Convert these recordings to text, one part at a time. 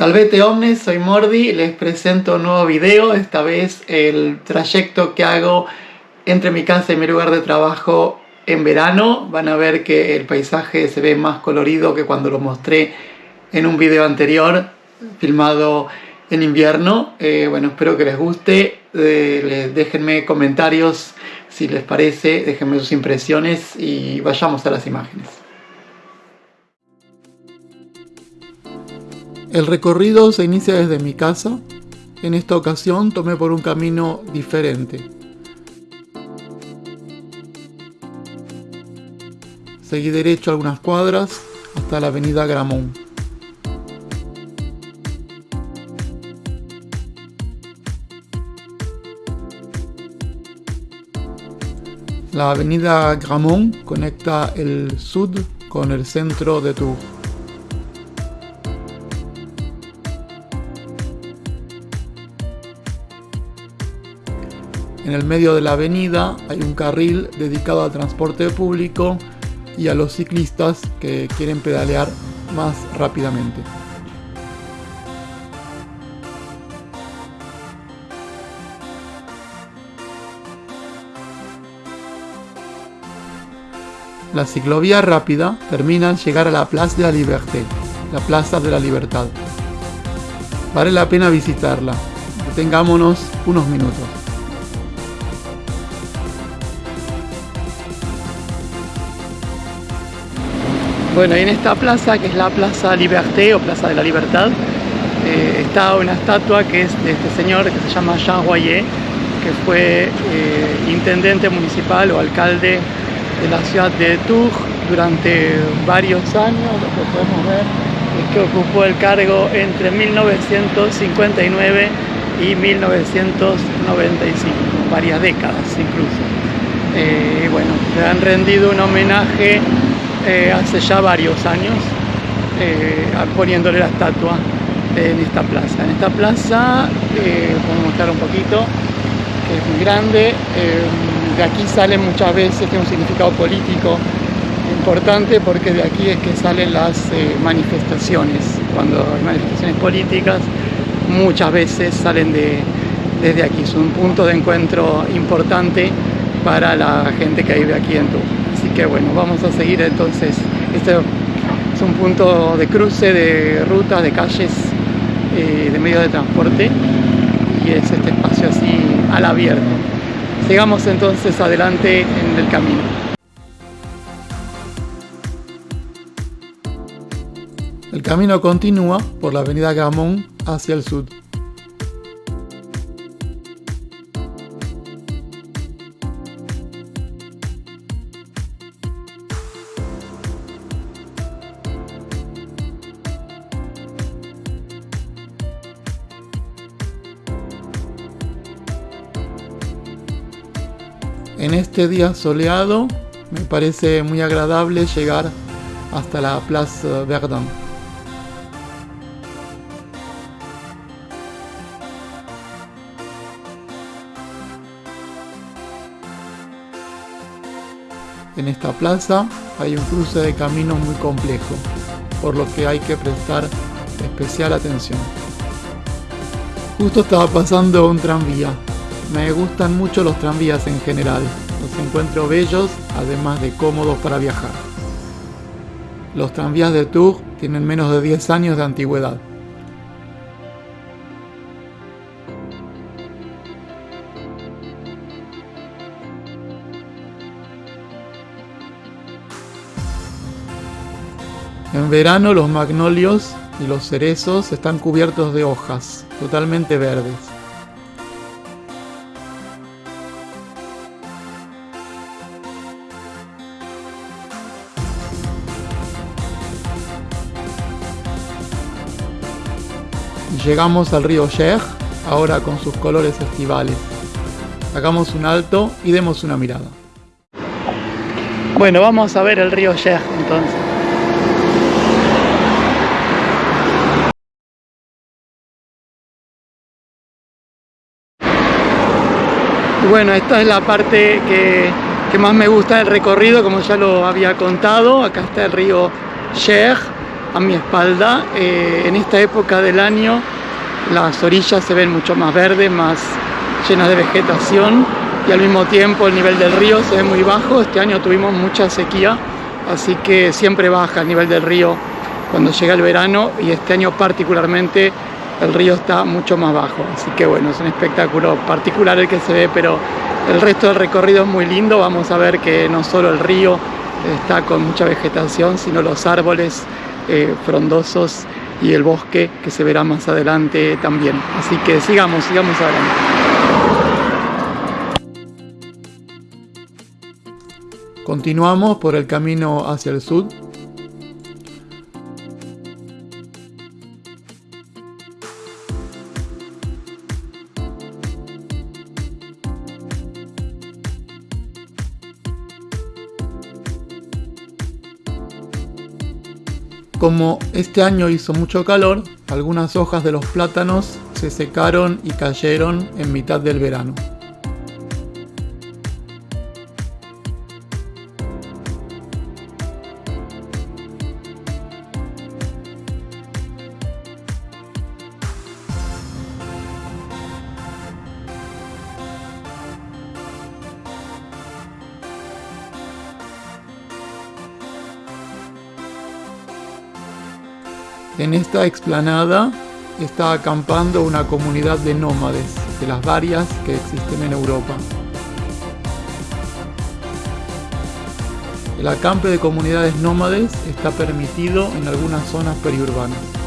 Salvete Omnes, soy Mordi, les presento un nuevo video, esta vez el trayecto que hago entre mi casa y mi lugar de trabajo en verano. Van a ver que el paisaje se ve más colorido que cuando lo mostré en un video anterior, filmado en invierno. Eh, bueno, espero que les guste, eh, déjenme comentarios si les parece, déjenme sus impresiones y vayamos a las imágenes. El recorrido se inicia desde mi casa. En esta ocasión tomé por un camino diferente. Seguí derecho algunas cuadras hasta la avenida Gramont. La avenida Gramont conecta el sud con el centro de Tours. En el medio de la avenida hay un carril dedicado al transporte público y a los ciclistas que quieren pedalear más rápidamente. La ciclovía rápida termina al llegar a la Plaza de la Liberté, la Plaza de la Libertad. Vale la pena visitarla. Detengámonos unos minutos. Bueno, en esta plaza, que es la Plaza Liberté o Plaza de la Libertad, eh, está una estatua que es de este señor que se llama Jean Royer, que fue eh, intendente municipal o alcalde de la ciudad de Tours durante varios años, lo que podemos ver es que ocupó el cargo entre 1959 y 1995, varias décadas incluso. Eh, bueno, le han rendido un homenaje eh, hace ya varios años eh, poniéndole la estatua en esta plaza. En esta plaza, eh, a mostrar un poquito, que es muy grande, eh, de aquí sale muchas veces, tiene un significado político importante porque de aquí es que salen las manifestaciones. Cuando hay manifestaciones políticas, muchas veces salen de, desde aquí. Es un punto de encuentro importante para la gente que vive aquí en Tu. Bueno, vamos a seguir entonces. Este es un punto de cruce de rutas, de calles, eh, de medios de transporte y es este espacio así al abierto. Sigamos entonces adelante en el camino. El camino continúa por la avenida Gamón hacia el sur. En este día soleado me parece muy agradable llegar hasta la Place Verdun. En esta plaza hay un cruce de caminos muy complejo, por lo que hay que prestar especial atención. Justo estaba pasando un tranvía, me gustan mucho los tranvías en general, los encuentro bellos, además de cómodos para viajar. Los tranvías de Tours tienen menos de 10 años de antigüedad. En verano los magnolios y los cerezos están cubiertos de hojas, totalmente verdes. Llegamos al río Cher, ahora con sus colores estivales. Hagamos un alto y demos una mirada. Bueno, vamos a ver el río Cher entonces. bueno, esta es la parte que, más me gusta del recorrido, como ya lo había contado. Acá está el río Cher a mi espalda. Eh, en esta época del año las orillas se ven mucho más verdes, más llenas de vegetación y al mismo tiempo el nivel del río se ve muy bajo. Este año tuvimos mucha sequía, así que siempre baja el nivel del río cuando llega el verano y este año particularmente el río está mucho más bajo. Así que bueno, es un espectáculo particular el que se ve, pero el resto del recorrido es muy lindo. Vamos a ver que no solo el río está con mucha vegetación, sino los árboles eh, frondosos y el bosque que se verá más adelante también. Así que sigamos, sigamos adelante. Continuamos por el camino hacia el sur Como este año hizo mucho calor, algunas hojas de los plátanos se secaron y cayeron en mitad del verano. En esta explanada está acampando una comunidad de nómades, de las varias que existen en Europa. El acampe de comunidades nómades está permitido en algunas zonas periurbanas.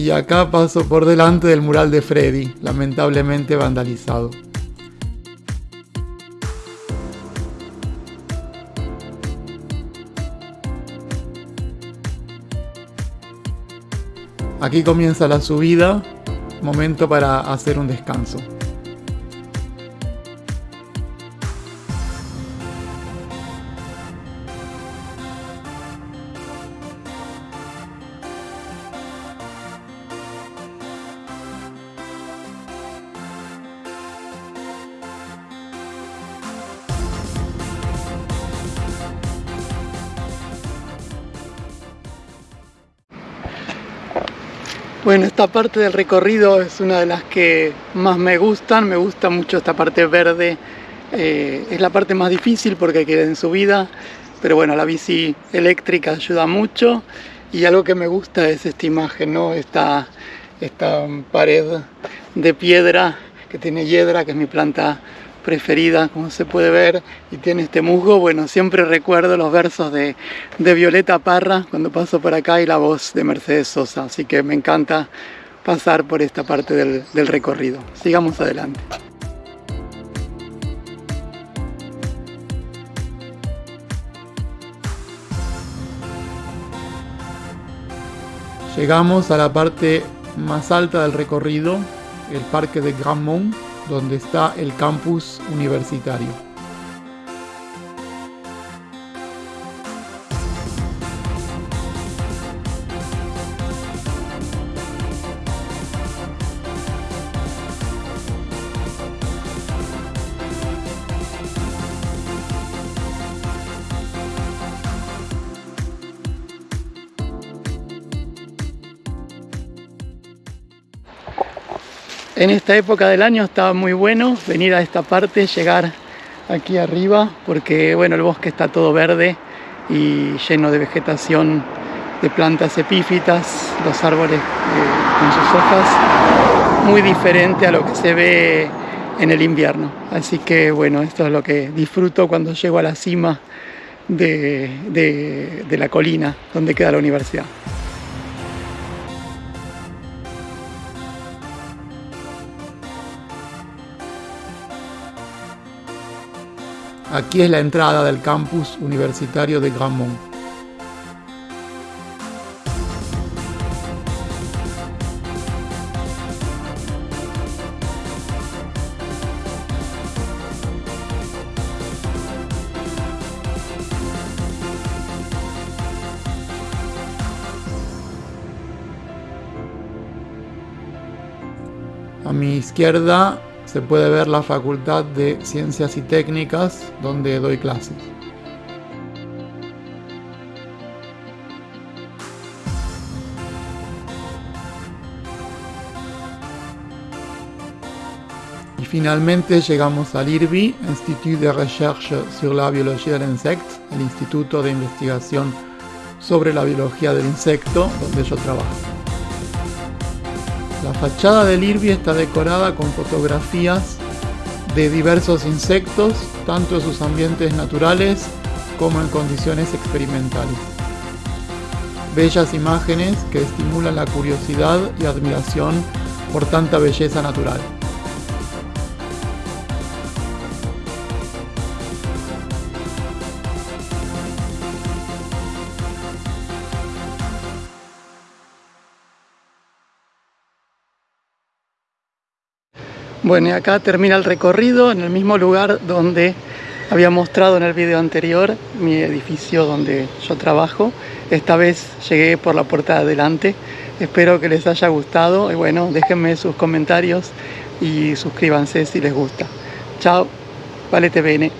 Y acá paso por delante del mural de Freddy, lamentablemente vandalizado. Aquí comienza la subida, momento para hacer un descanso. Bueno, esta parte del recorrido es una de las que más me gustan, me gusta mucho esta parte verde, eh, es la parte más difícil porque queda en subida, pero bueno, la bici eléctrica ayuda mucho. Y algo que me gusta es esta imagen, ¿no? esta, esta pared de piedra que tiene hiedra, que es mi planta preferida, como se puede ver, y tiene este musgo. Bueno, siempre recuerdo los versos de, Violeta Parra cuando paso por acá y la voz de Mercedes Sosa, así que me encanta pasar por esta parte del, recorrido. Sigamos adelante. Llegamos a la parte más alta del recorrido, el parque de Grand Mont, donde está el campus universitario. En esta época del año estaba muy bueno venir a esta parte, llegar aquí arriba, porque bueno, el bosque está todo verde y lleno de vegetación de plantas epífitas, los árboles eh, con sus hojas, muy diferente a lo que se ve en el invierno. Así que bueno, esto es lo que disfruto cuando llego a la cima de la colina donde queda la universidad. Aquí es la entrada del campus universitario de Grammont. A mi izquierda se puede ver la Facultad de Ciencias y Técnicas donde doy clases. Y finalmente llegamos al IRBI, Institut de Recherche sur la Biologie de l'Insecte, el Instituto de Investigación sobre la Biología del Insecto, donde yo trabajo. La fachada del IRBI está decorada con fotografías de diversos insectos, tanto en sus ambientes naturales como en condiciones experimentales. Bellas imágenes que estimulan la curiosidad y admiración por tanta belleza natural. Bueno, y acá termina el recorrido en el mismo lugar donde había mostrado en el video anterior mi edificio donde yo trabajo. Esta vez llegué por la puerta de adelante. Espero que les haya gustado y bueno, déjenme sus comentarios y suscríbanse si les gusta. Chao, valete bene.